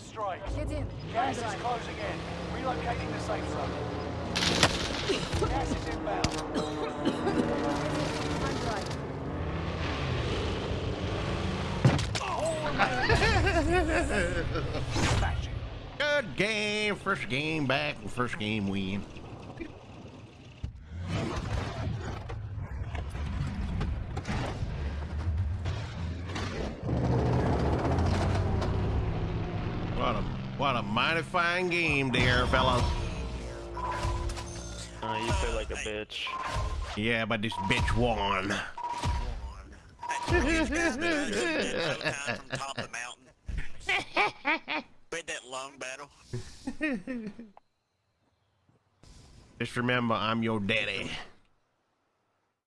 straight. Get in. Gas is closing in. Relocating the safe zone. Gas is inbound. I'm drive. Smashing. Good game. First game back. First game win. What a mighty fine game there, fellas. Uh, you feel like a bitch. Yeah, but this bitch won. These guys been doing it so time from top of the mountain. With that long battle. Just remember, I'm your daddy.